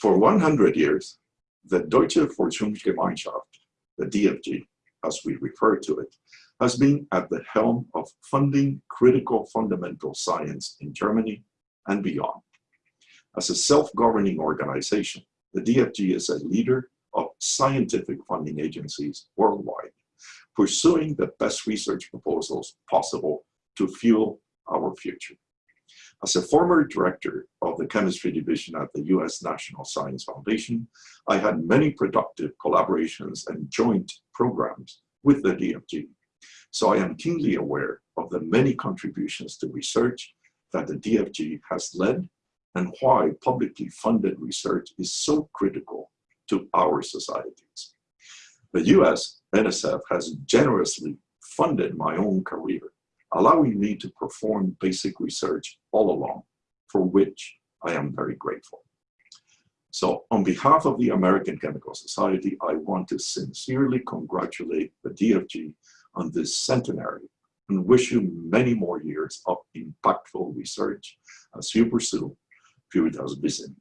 For 100 years, the Deutsche Forschungsgemeinschaft, the DFG, as we refer to it, has been at the helm of funding critical fundamental science in Germany and beyond. As a self-governing organization, the DFG is a leader of scientific funding agencies worldwide, pursuing the best research proposals possible to fuel our future. As a former director of the chemistry division at the US National Science Foundation, I had many productive collaborations and joint programs with the DFG. So I am keenly aware of the many contributions to research that the DFG has led and why publicly funded research is so critical to our societies. The US NSF has generously funded my own career allowing me to perform basic research all along, for which I am very grateful. So on behalf of the American Chemical Society, I want to sincerely congratulate the DFG on this centenary and wish you many more years of impactful research as you pursue Puritas Vision.